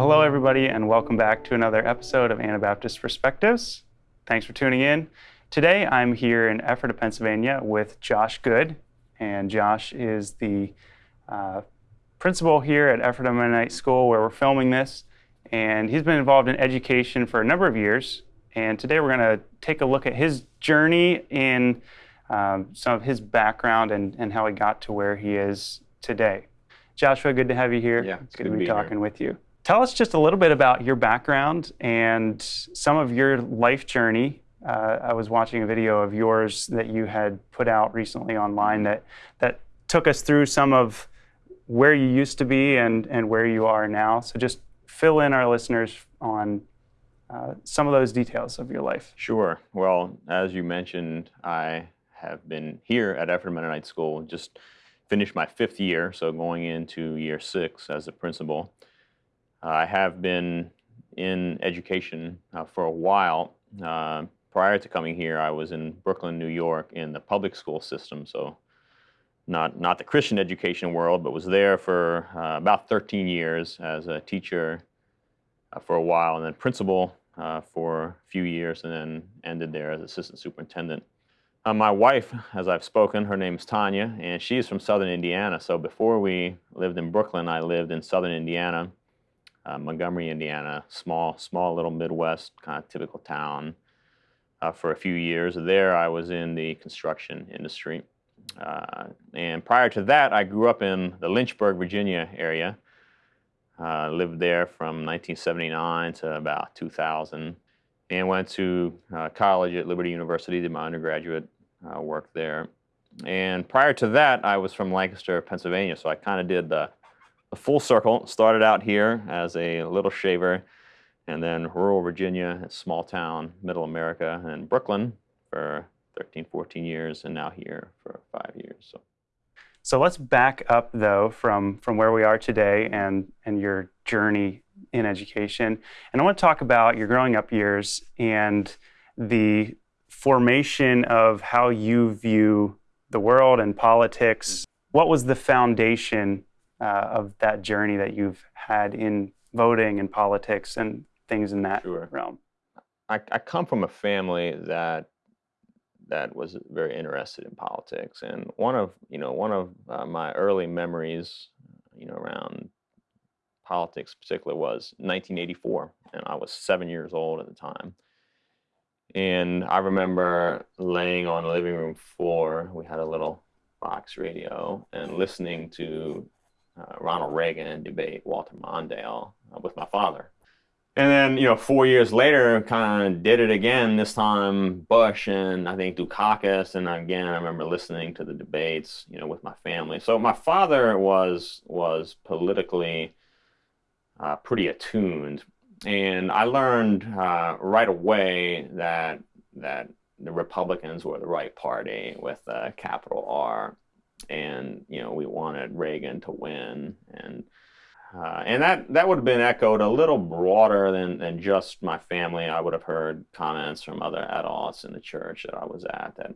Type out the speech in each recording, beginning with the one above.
Well, hello, everybody, and welcome back to another episode of Anabaptist Perspectives. Thanks for tuning in. Today, I'm here in Ephrata, Pennsylvania with Josh Good, and Josh is the uh, principal here at Ephrata Mennonite School where we're filming this, and he's been involved in education for a number of years. And today, we're going to take a look at his journey in um, some of his background and, and how he got to where he is today. Joshua, good to have you here. Yeah, it's it's good, good to be be here. talking with you. Tell us just a little bit about your background and some of your life journey. Uh, I was watching a video of yours that you had put out recently online that that took us through some of where you used to be and and where you are now. So just fill in our listeners on uh, some of those details of your life. Sure. Well, as you mentioned, I have been here at Ephrata Mennonite School, just finished my fifth year, so going into year six as a principal. I have been in education uh, for a while. Uh, prior to coming here, I was in Brooklyn, New York, in the public school system, so not not the Christian education world, but was there for uh, about 13 years as a teacher uh, for a while, and then principal uh, for a few years, and then ended there as assistant superintendent. Uh, my wife, as I've spoken, her name's Tanya, and she is from Southern Indiana. So before we lived in Brooklyn, I lived in Southern Indiana, uh, Montgomery, Indiana, small, small little Midwest kind of typical town. Uh, for a few years there, I was in the construction industry, uh, and prior to that, I grew up in the Lynchburg, Virginia area. Uh, lived there from 1979 to about 2000 and went to uh, college at Liberty University, did my undergraduate uh, work there. And prior to that, I was from Lancaster, Pennsylvania, so I kind of did the, full circle. Started out here as a little shaver, and then rural Virginia, a small town, middle America, and Brooklyn for 13, 14 years, and now here for five years. So. So let's back up though from from where we are today and and your journey in education. And I want to talk about your growing up years and the formation of how you view the world and politics. Mm. What was the foundation uh, of that journey that you've had in voting and politics and things in that Sure. realm? I, I come from a family that that was very interested in politics, and one of you know one of uh, my early memories, you know, around politics, particularly, was 1984, and I was seven years old at the time. And I remember laying on the living room floor. We had a little box radio and listening to uh, Ronald Reagan debate Walter Mondale uh, with my father. And then, you know, four years later, kind of did it again. This time, Bush and I think Dukakis, and again, I remember listening to the debates, you know, with my family. So my father was was politically uh, pretty attuned, and I learned uh, right away that that the Republicans were the right party with a capital R, and you know, we wanted Reagan to win, and uh, and that, that would have been echoed a little broader than, than just my family. I would have heard comments from other adults in the church that I was at that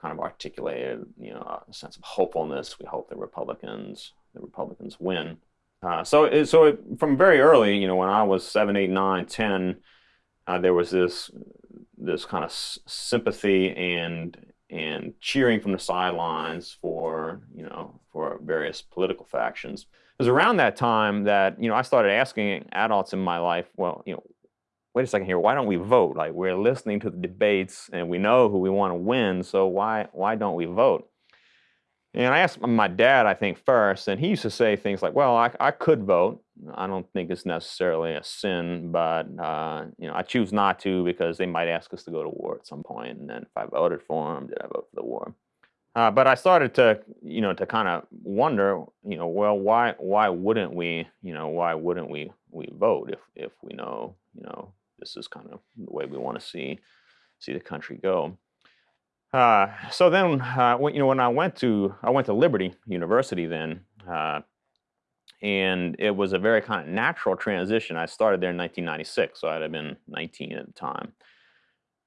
kind of articulated, you know, a sense of hopefulness. We hope the Republicans, the Republicans win. Uh, so, it, so it, from very early, you know, when I was seven, eight, nine, ten, uh, there was this this kind of sympathy and and cheering from the sidelines for you know for various political factions it was around that time that you know I started asking adults in my life, well, you know, wait a second here, why don't we vote? Like we're listening to the debates and we know who we want to win, so why why don't we vote? And I asked my dad, I think first, and he used to say things like, "Well, I, I could vote. I don't think it's necessarily a sin, but uh, you know, I choose not to because they might ask us to go to war at some point, and then if I voted for them, did I vote for the war?" Uh, but I started to, you know, to kind of wonder, you know, well, why, why wouldn't we, you know, why wouldn't we, we vote if, if we know, you know, this is kind of the way we want to see, see the country go. Uh, so then, uh, when, you know, when I went to, I went to Liberty University then, uh, and it was a very kind of natural transition. I started there in 1996, so I'd have been 19 at the time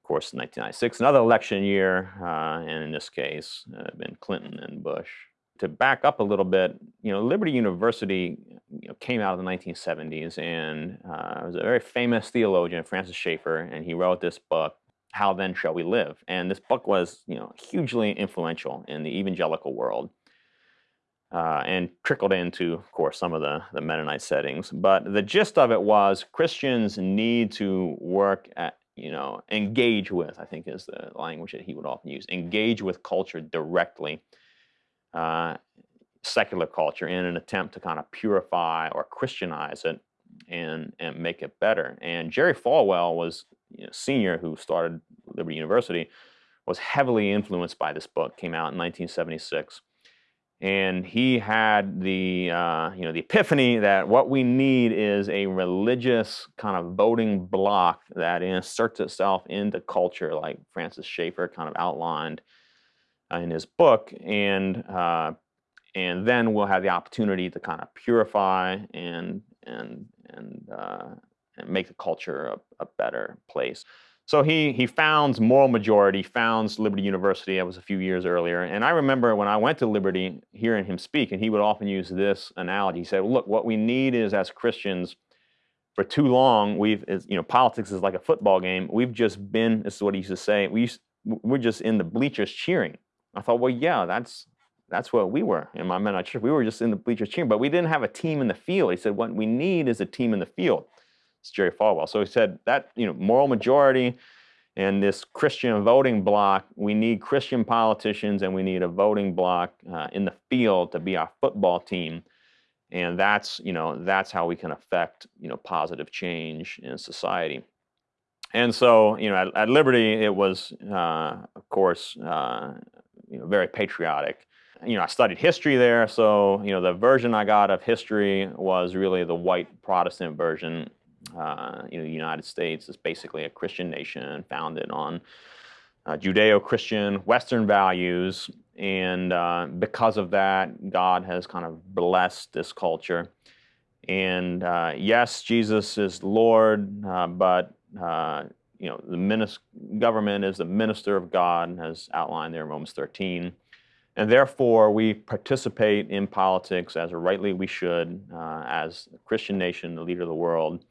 of course, 1996, another election year, uh, and in this case, uh, been Clinton and Bush. To back up a little bit, you know, Liberty University you know, came out of the 1970s, and uh, was a very famous theologian, Francis Schaeffer, and he wrote this book, "How Then Shall We Live?" And this book was, you know, hugely influential in the evangelical world, uh, and trickled into, of course, some of the the Mennonite settings. But the gist of it was Christians need to work at you know, engage with, I think is the language that he would often use, engage with culture directly, uh, secular culture, in an attempt to kind of purify or Christianize it and, and make it better. And Jerry Falwell was you know, senior who started Liberty University, was heavily influenced by this book, came out in 1976 and he had the uh, you know the epiphany that what we need is a religious kind of voting bloc that inserts itself into culture, like Francis Schaeffer kind of outlined uh, in his book, and uh, and then we'll have the opportunity to kind of purify and and and uh, and make the culture a, a better place. So he he founds Moral Majority, founds Liberty University. That was a few years earlier. And I remember when I went to Liberty, hearing him speak, and he would often use this analogy. He said, "Look, what we need is as Christians." For too long, we've, you know, politics is like a football game. We've just been, this is what he used to say, we used, we're just in the bleachers cheering. I thought, well, yeah, that's that's what we were in my Mennonite church. We were just in the bleachers cheering, but we didn't have a team in the field. He said, what we need is a team in the field. It's Jerry Falwell. So he said that, you know, moral majority and this Christian voting bloc, we need Christian politicians and we need a voting bloc uh, in the field to be our football team. And that's, you know, that's how we can affect, you know, positive change in society. And so, you know, at, at Liberty, it was, uh, of course, uh, you know, very patriotic. You know, I studied history there, so you know, the version I got of history was really the white Protestant version, uh, you know, the United States is basically a Christian nation founded on uh, Judeo-Christian Western values, and uh, because of that, God has kind of blessed this culture. And uh, yes, Jesus is Lord, uh, but uh, you know, the government is the minister of God, as outlined there in Romans 13. And therefore, we participate in politics as rightly we should, as a Christian nation, the leader of the world.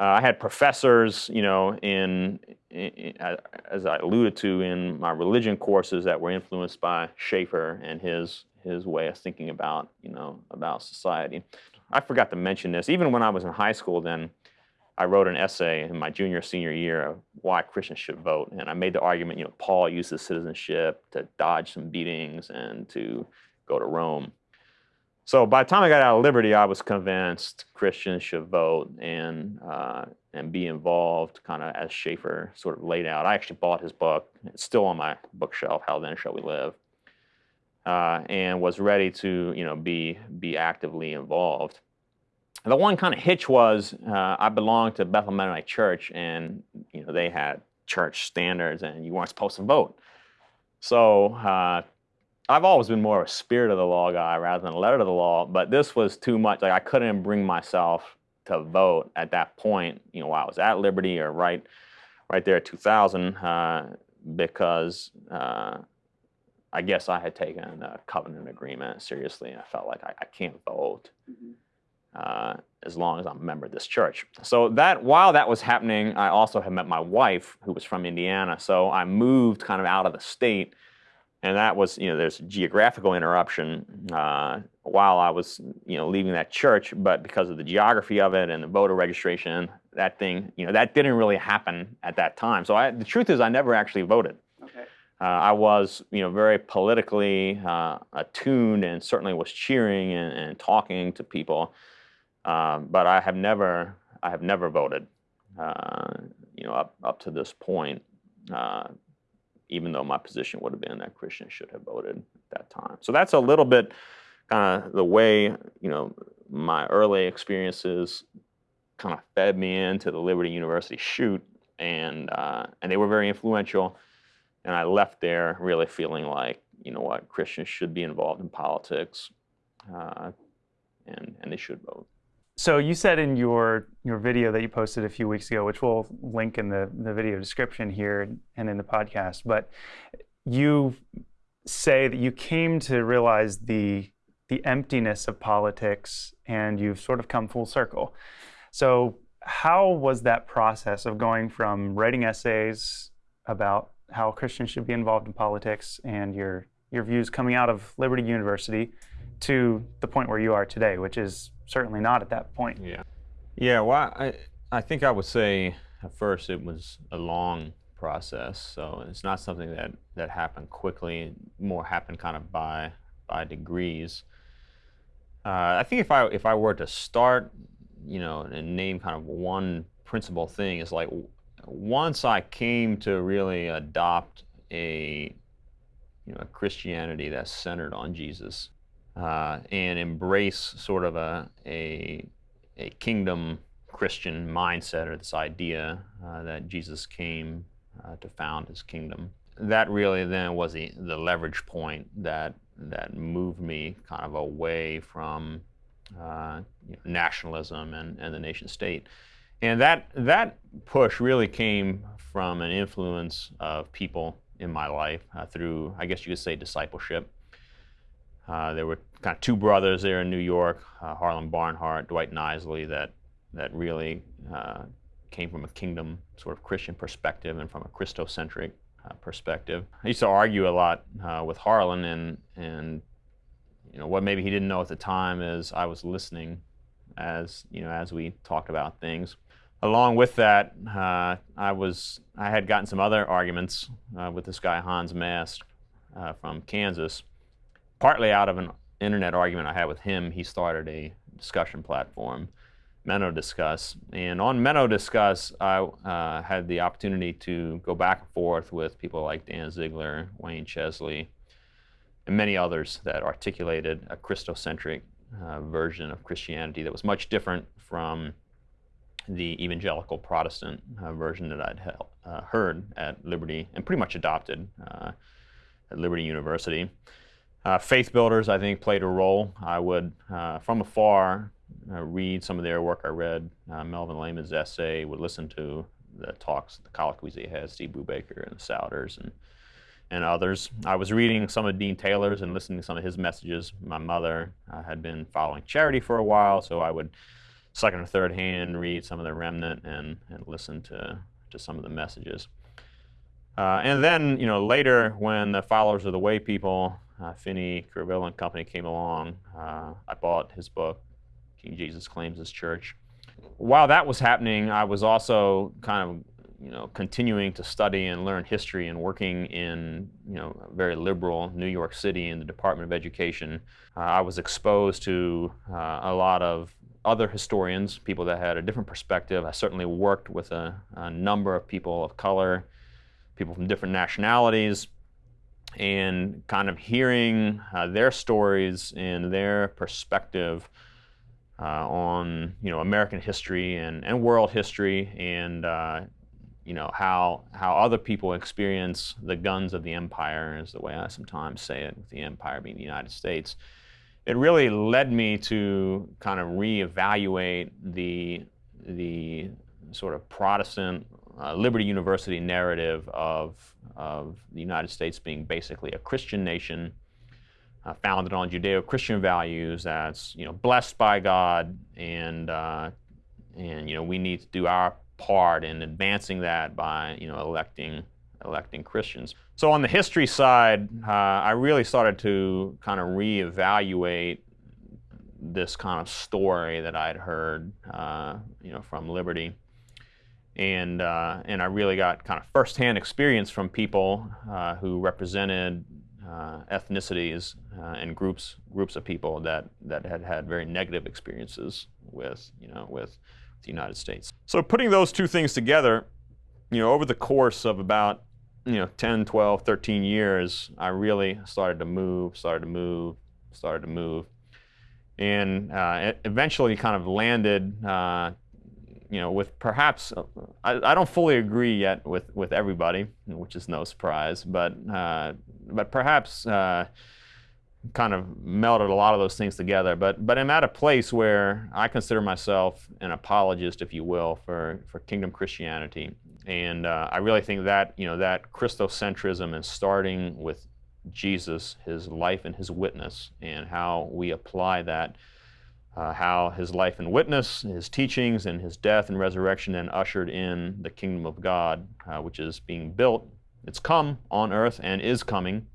Uh, I had professors, you know, in, in, as I alluded to in my religion courses that were influenced by Schaeffer and his his way of thinking about, you know, about society. I forgot to mention this. Even when I was in high school, then I wrote an essay in my junior senior year of why Christians should vote, and I made the argument, you know, Paul used his citizenship to dodge some beatings and to go to Rome. So by the time I got out of Liberty, I was convinced Christians should vote and uh, and be involved, kind of as Schaeffer sort of laid out. I actually bought his book; it's still on my bookshelf. How then shall we live? Uh, and was ready to you know be be actively involved. The one kind of hitch was uh, I belonged to Bethel Mennonite Church, and you know they had church standards, and you weren't supposed to vote. So uh, I've always been more of a spirit of the law guy rather than a letter of the law, but this was too much. Like I couldn't bring myself to vote at that point, you know, while I was at Liberty or right, right there at 2000, uh, because uh, I guess I had taken a covenant agreement seriously. And I felt like I, I can't vote mm-hmm. uh, as long as I'm a member of this church. So that while that was happening, I also had met my wife, who was from Indiana. So I moved kind of out of the state and that was, you know, there's a geographical interruption uh, while I was, you know, leaving that church, but because of the geography of it and the voter registration, that thing, you know, that didn't really happen at that time. So I, the truth is, I never actually voted. Okay. Uh, I was, you know, very politically uh, attuned and certainly was cheering and, and talking to people, um, but I have never, I have never voted, uh, you know, up up to this point. Even though my position would have been that Christians should have voted at that time. So that's a little bit kind of the way, you know, my early experiences kind of fed me into the Liberty University chute, and uh, and they were very influential. And I left there really feeling like, you know what, Christians should be involved in politics, uh, and and they should vote. So you said in your your video that you posted a few weeks ago, which we'll link in the, the video description here and in the podcast, but you say that you came to realize the the emptiness of politics, and you've sort of come full circle. So, how was that process of going from writing essays about how Christians should be involved in politics and your your views coming out of Liberty University to the point where you are today, which is certainly not at that point? Yeah. Yeah, well, I, I think I would say at first it was a long process. So it's not something that, that happened quickly, more happened kind of by, by degrees. Uh, I think if I, if I were to start, you know, and name kind of one principal thing is like once I came to really adopt a, you know, a Christianity that's centered on Jesus uh, and embrace sort of a, a, a kingdom Christian mindset or this idea uh, that Jesus came uh, to found his kingdom. That really then was the, the leverage point that, that moved me kind of away from uh, you know, nationalism and, and the nation state. And that, that push really came from an influence of people in my life uh, through, I guess you could say, discipleship. Uh, there were kind of two brothers there in New York, uh, Harlan Barnhart, Dwight Knisley, that that really uh, came from a kingdom sort of Christian perspective and from a Christocentric uh, perspective. I used to argue a lot uh, with Harlan, and and you know what maybe he didn't know at the time is I was listening as you know as we talked about things. Along with that, I was I had gotten some other arguments with this guy Hans Mast from Kansas, partly out of an internet argument I had with him. He started a discussion platform Menno Discuss. And on Menno Discuss, I uh, had the opportunity to go back and forth with people like Dan Ziegler, Wayne Chesley, and many others that articulated a Christocentric uh, version of Christianity that was much different from the evangelical Protestant uh, version that I'd uh, heard at Liberty and pretty much adopted uh, at Liberty University. Uh, faith builders, I think, played a role. I would, from afar, uh, read some of their work. I read uh, Melvin Lehman's essay, would listen to the talks, the colloquies he had, Steve Brubaker and the Souders and, and others. I was reading some of Dean Taylor's and listening to some of his messages. My mother uh, had been following charity for a while, so I would second or third hand read some of the remnant and, and listen to, to some of the messages. Uh, and then, you know, later when the followers of the way people, uh, Finny, Kuruvilla and company came along, uh, I bought his book, King Jesus claims his church. While that was happening, I was also kind of you know, continuing to study and learn history and working in, you know, very liberal New York City in the Department of Education, uh, I was exposed to uh, a lot of other historians, people that had a different perspective. I certainly worked with a, a number of people of color, people from different nationalities, and kind of hearing uh, their stories and their perspective uh, on you know American history and, and world history and uh, you know how how other people experience the guns of the empire is the way I sometimes say it the empire being the United States. It really led me to kind of reevaluate the the sort of Protestant uh, Liberty University narrative of of the United States being basically a Christian nation uh, founded on Judeo-Christian values that's you know blessed by God and uh, and you know we need to do our part in advancing that by you know electing electing Christians. So on the history side, uh, I really started to kind of reevaluate this kind of story that I'd heard uh, you know from Liberty. And, uh, and I really got kind of firsthand experience from people uh, who represented uh, ethnicities uh, and groups groups of people that that had had very negative experiences with you know with the United States. So putting those two things together, you know, over the course of about you know 10, 12, 13 years, I really started to move, started to move, started to move, and uh, eventually kind of landed uh, you know, with perhaps, uh, I, I, don't fully agree yet with, with everybody, which is no surprise, but, uh, but perhaps uh, kind of melded a lot of those things together. But, but I'm at a place where I consider myself an apologist, if you will, for, for kingdom Christianity. And uh, I really think that, you know, that Christocentrism and starting with Jesus, his life and his witness, and how we apply that, uh, how his life and witness, his teachings, and his death and resurrection then ushered in the kingdom of God, uh, which is being built. It's come on earth and is coming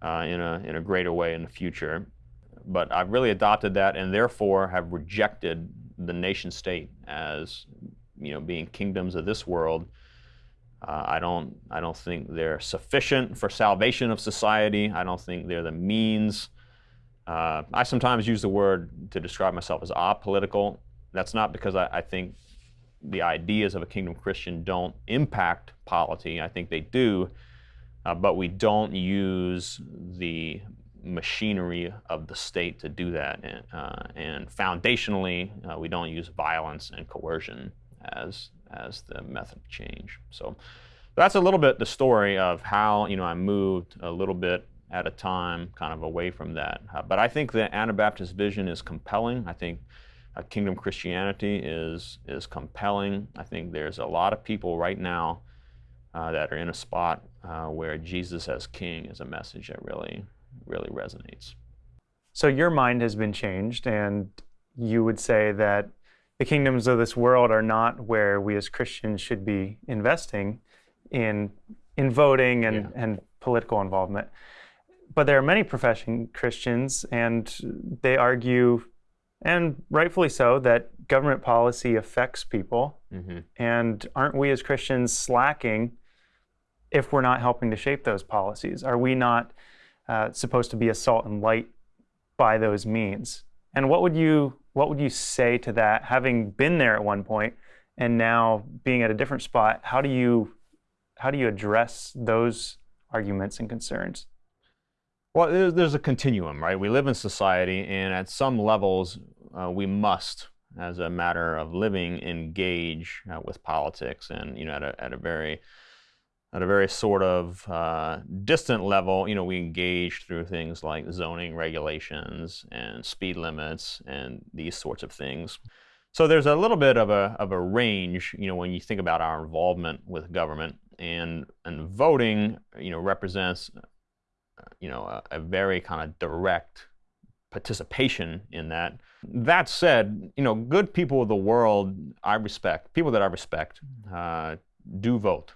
uh, in, a, in a greater way in the future. But I've really adopted that and therefore have rejected the nation state as you know, being kingdoms of this world uh, I don't I don't think they're sufficient for salvation of society. I don't think they're the means. Uh, I sometimes use the word to describe myself as apolitical. That's not because I, I, think the ideas of a kingdom Christian don't impact polity. I think they do, uh, but we don't use the machinery of the state to do that. And, uh, and foundationally, uh, we don't use violence and coercion as as the method of change. So that's a little bit the story of how you know I moved a little bit at a time, kind of away from that. Uh, but I think the Anabaptist vision is compelling. I think uh, kingdom Christianity is is compelling. I think there's a lot of people right now uh, that are in a spot uh, where Jesus as King is a message that really really resonates. So your mind has been changed, and you would say that the kingdoms of this world are not where we as Christians should be investing in in voting and, yeah. and political involvement. But there are many professing Christians, and they argue, and rightfully so, that government policy affects people. Mm-hmm. And aren't we as Christians slacking if we're not helping to shape those policies? Are we not uh, supposed to be a salt and light by those means? And what would you what would you say to that, having been there at one point and now being at a different spot? How do you how do you address those arguments and concerns? Well, there's a continuum, right? We live in society, and at some levels, uh, we must, as a matter of living, engage uh, with politics, and you know, at a, at a very at a very sort of uh, distant level, you know, we engage through things like zoning regulations and speed limits and these sorts of things. So there's a little bit of a, of a range, you know, when you think about our involvement with government and, and voting, you know, represents, you know, a, a very kind of direct participation in that. That said, you know, good people of the world I respect, people that I respect, uh, do vote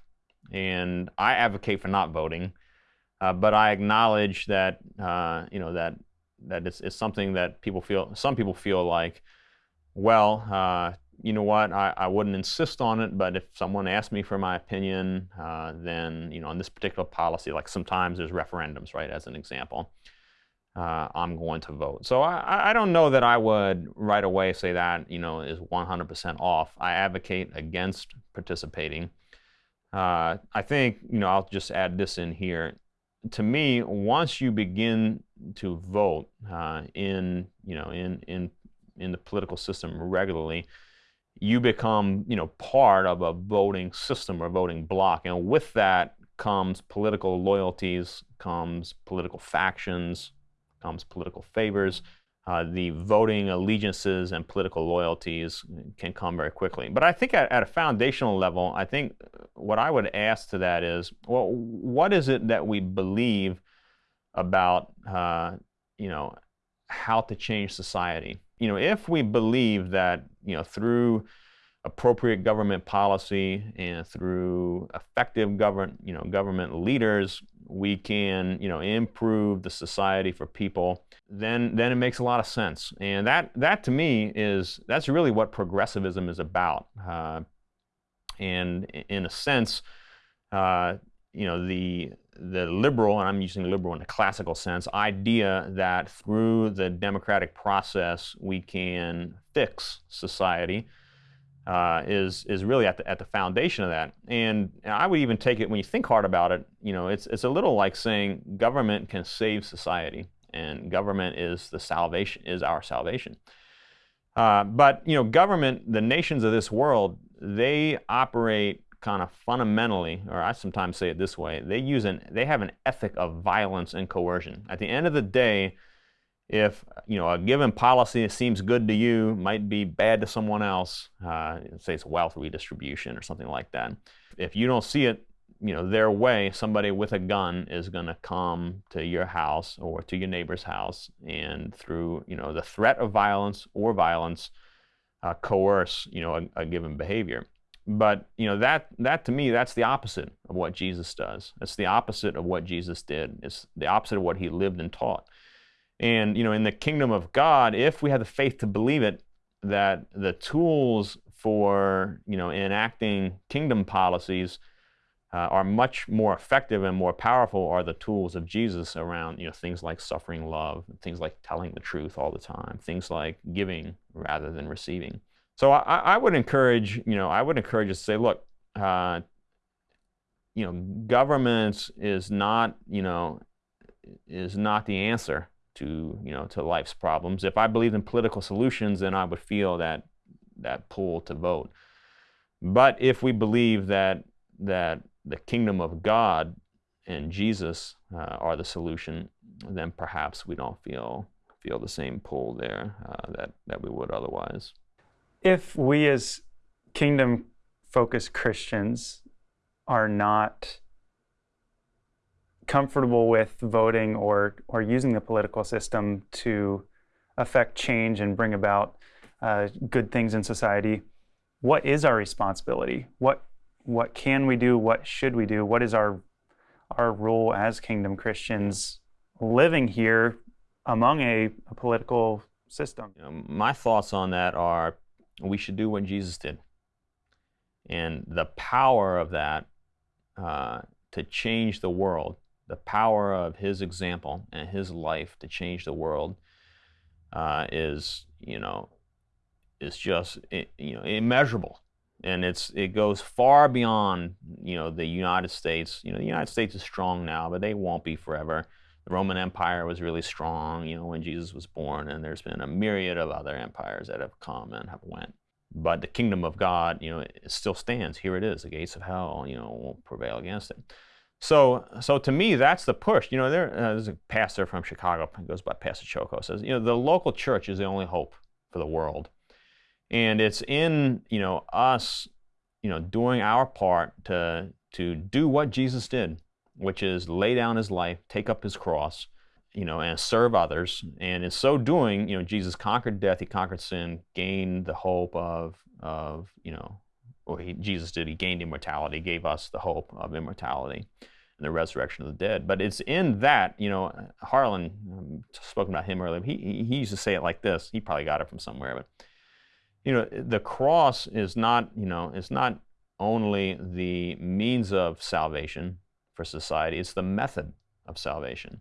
and I advocate for not voting, uh, but I acknowledge that uh, you know that that it's, it's, something that people feel. Some people feel like, well, uh, you know what, I, I wouldn't insist on it, but if someone asked me for my opinion, uh, then you know on this particular policy, like sometimes there's referendums, right? As an example. Uh, I'm going to vote. So I, I don't know that I would right away say that you know is 100% off. I advocate against participating. Uh, I think, you know, I'll just add this in here. To me, once you begin to vote uh, in, you know, in, in, in the political system regularly, you become, you know, part of a voting system or voting block. And with that comes political loyalties, comes political factions, comes political favors uh, the voting allegiances and political loyalties can come very quickly. But I think at, at, a foundational level, I think what I would ask to that is, well, what is it that we believe about, uh, you know, how to change society? You know, if we believe that, you know, through appropriate government policy and through effective government, you know, government leaders, we can, you know, improve the society for people, then then it makes a lot of sense. And that that to me is that's really what progressivism is about. Uh, and in a sense, uh, you know, the the liberal, and I'm using liberal in a classical sense, idea that through the democratic process we can fix society uh, is is really at the at the foundation of that. And I would even take it when you think hard about it. You know, it's it's a little like saying government can save society, and government is the salvation is our salvation. Uh, but you know, government, the nations of this world, they operate kind of fundamentally, or I sometimes say it this way: they use an they have an ethic of violence and coercion. At the end of the day if you know a given policy that seems good to you might be bad to someone else, uh, say it's wealth redistribution or something like that. If you don't see it you know, their way, somebody with a gun is going to come to your house or to your neighbor's house, and through you know the threat of violence or violence, uh, coerce you know a, a given behavior. But you know that that to me that's the opposite of what Jesus does. It's the opposite of what Jesus did. It's the opposite of what he lived and taught. And you know in the kingdom of God, if we have the faith to believe it, that the tools for you know enacting kingdom policies uh, are much more effective and more powerful are the tools of Jesus around you know things like suffering love, things like telling the truth all the time, things like giving rather than receiving. So I, I would encourage, you know, I would encourage us to say, look, uh, you know, government is not, you know, is not the answer to, you know, to life's problems. If I believed in political solutions, then I would feel that that pull to vote. But if we believe that that the kingdom of God and Jesus uh, are the solution, then perhaps we don't feel feel the same pull there uh, that that we would otherwise if we as kingdom focused Christians are not comfortable with voting or, or using the political system to affect change and bring about uh, good things in society, what is our responsibility? What, what can we do? What should we do? What is our, our role as kingdom Christians living here among a, a political system? You know, my thoughts on that are we should do what Jesus did. And the power of that uh, to change the world, the power of his example and his life to change the world uh, is, you know, is just, you know, immeasurable. And it's it goes far beyond, you know, the United States. You know, the United States is strong now, but they won't be forever. The Roman Empire was really strong, you know, when Jesus was born, and there's been a myriad of other empires that have come and have went. But the kingdom of God, you know, it still stands. Here it is. The gates of hell, you know, won't prevail against it. So, so to me, that's the push. You know, there, uh, there's a pastor from Chicago, goes by Pastor Choco, says, you know, the local church is the only hope for the world. And it's in, you know, us, you know, doing our part to, to do what Jesus did which is lay down his life, take up his cross, you know, and serve others. And in so doing, you know, Jesus conquered death, he conquered sin, gained the hope of, of you know, or he, Jesus did, he gained immortality, gave us the hope of immortality and the resurrection of the dead. But it's in that, you know, Harlan, um, spoken about him earlier, he, he used to say it like this. He probably got it from somewhere, but, you know, the cross is not, you know, it's not only the means of salvation, for society. It's the method of salvation.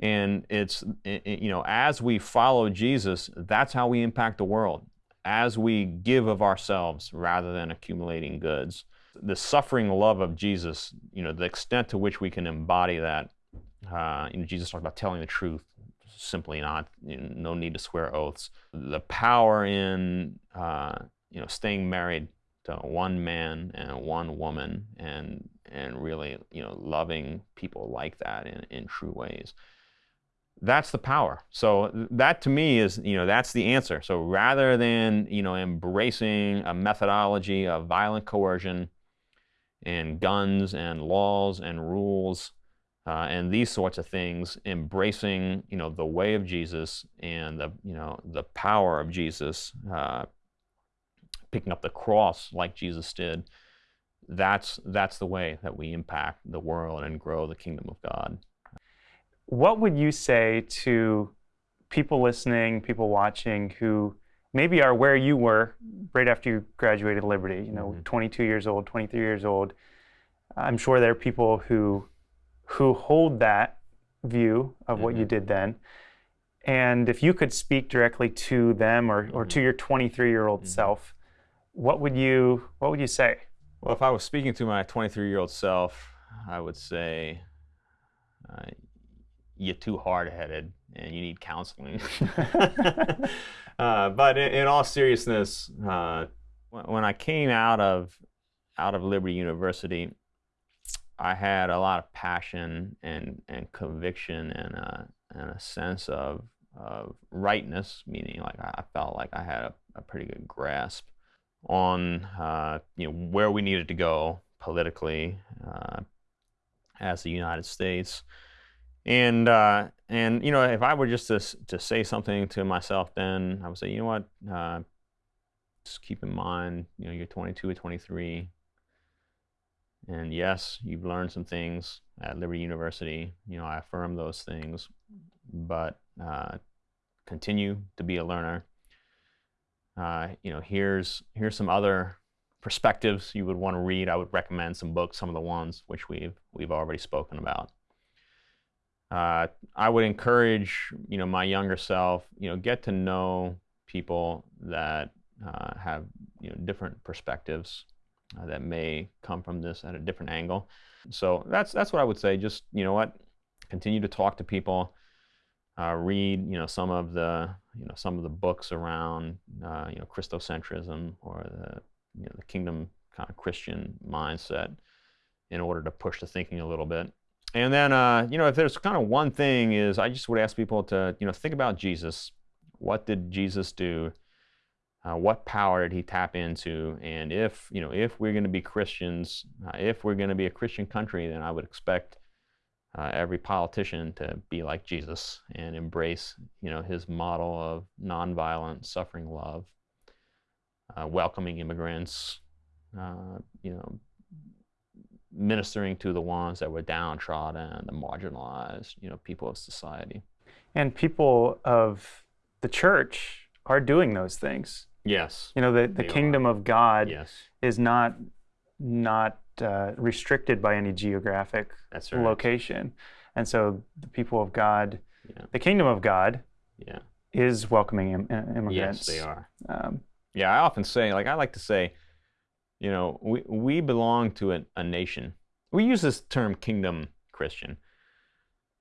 And it's, you know, as we follow Jesus, that's how we impact the world. As we give of ourselves rather than accumulating goods. The suffering love of Jesus, you know, the extent to which we can embody that. Uh, you know, Jesus talked about telling the truth, simply not, you know, no need to swear oaths. The power in, uh, you know, staying married to one man and one woman and and really you know loving people like that in, in true ways. That's the power. So that to me is you know that's the answer. So rather than you know embracing a methodology of violent coercion and guns and laws and rules uh, and these sorts of things embracing you know the way of jesus and the you know the power of jesus uh, picking up the cross like jesus did that's that's the way that we impact the world and grow the kingdom of God. What would you say to people listening, people watching who maybe are where you were right after you graduated Liberty, you know, mm-hmm. 22 years old, 23 years old. I'm sure there are people who who hold that view of mm-hmm. what you mm-hmm. did then. And if you could speak directly to them or, or mm-hmm. to your 23 year old mm-hmm. self, what would you what would you say? Well, if I was speaking to my 23 year old self, I would say, uh, you're too hard headed and you need counseling. uh, but in, in, all seriousness, uh, when I came out of out of Liberty University, I had a lot of passion and, and conviction and a, and a sense of, of rightness, meaning like I felt like I had a, a pretty good grasp on uh, you know where we needed to go politically uh, as the United States. And uh, and you know, if I were just to to say something to myself, then I would say, you know what, uh, just keep in mind, you know, you're 22 or 23, and yes, you've learned some things at Liberty University. You know, I affirm those things, but uh, continue to be a learner. Uh, you know, here's here's some other perspectives you would want to read. I would recommend some books, some of the ones which we've we've already spoken about. Uh, I would encourage you know my younger self, you know, get to know people that uh, have you know different perspectives uh, that may come from this at a different angle. So that's that's what I would say. Just you know what, continue to talk to people. Uh, read you know some of the you know some of the books around uh, you know Christocentrism or the you know, the kingdom kind of Christian mindset in order to push the thinking a little bit. And then, uh, you know, if there's kind of one thing is I just would ask people to, you know, think about Jesus. What did Jesus do? Uh, what power did he tap into? And if, you know, if we're going to be Christians, uh, if we're going to be a Christian country, then I would expect uh, every politician to be like Jesus and embrace, you know, his model of nonviolent, suffering love uh, welcoming immigrants, uh, you know, ministering to the ones that were downtrodden, the marginalized, you know, people of society. And people of the church are doing those things. Yes. You know, the, the kingdom are. of God yes. is not not uh, restricted by any geographic right. location. And so the people of God, Yeah. the kingdom of God, Yeah. is welcoming Im- immigrants. Yes, they are. Um, Yeah, I often say, like I like to say, you know, we we belong to a, a nation. We use this term kingdom Christian.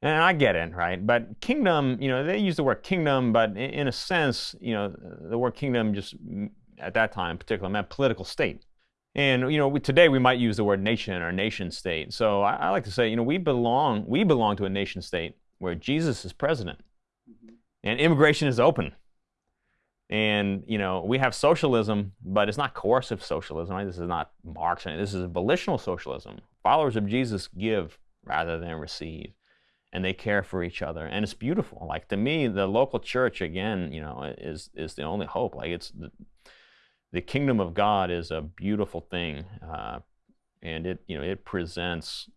And I get it, right? But kingdom, you know, they use the word kingdom, but in, in a sense, you know, the word kingdom just at that time, in particular, meant political state. And you know, we, today we might use the word nation or nation state. So I, I like to say, you know, we belong we belong to a nation state where Jesus is president, mm-hmm. and immigration is open. And you know, we have socialism, but it's not coercive socialism. Right? This is not Marx. This is a volitional socialism. Followers of Jesus give rather than receive, and they care for each other, and it's beautiful. Like to me, the local church again, you know, is is the only hope. Like it's the, the kingdom of God is a beautiful thing, uh, and it you know it presents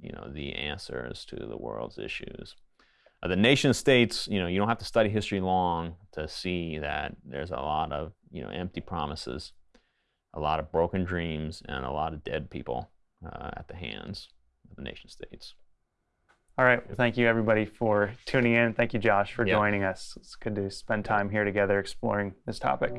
you know the answers to the world's issues. Uh, the nation states, you know, you don't have to study history long to see that there's a lot of, you know, empty promises, a lot of broken dreams, and a lot of dead people uh, at the hands of the nation states. All right. Well, thank you, everybody, for tuning in. Thank you, Josh, for Yeah. joining us. It's good to spend time here together exploring this topic.